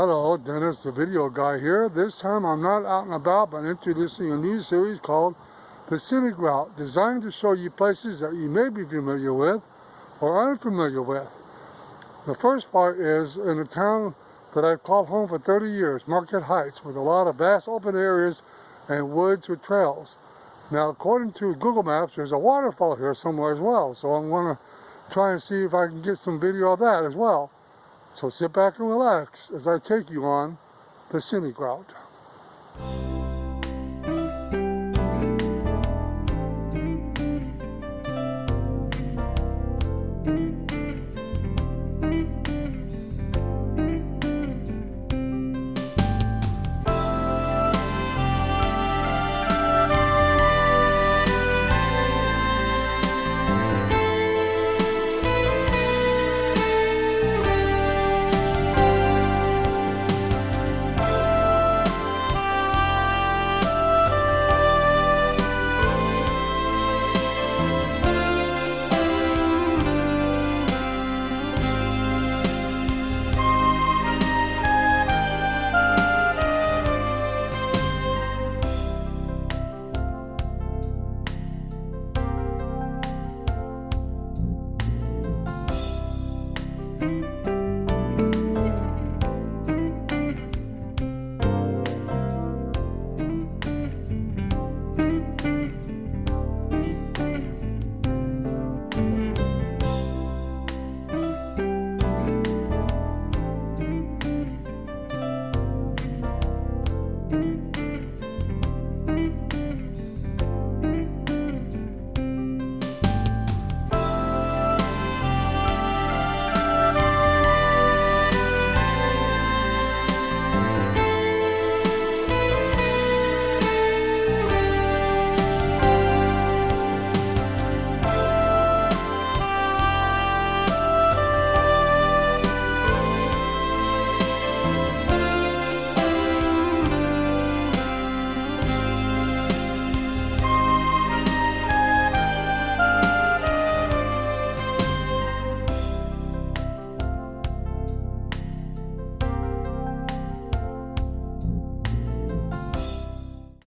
Hello, Dennis, the video guy here. This time I'm not out and about, but introducing a new series called The Scenic Route, designed to show you places that you may be familiar with or unfamiliar with. The first part is in a town that I've called home for 30 years, Market Heights, with a lot of vast open areas and woods with trails. Now, according to Google Maps, there's a waterfall here somewhere as well, so I'm going to try and see if I can get some video of that as well. So sit back and relax as I take you on the scenic route. Bye.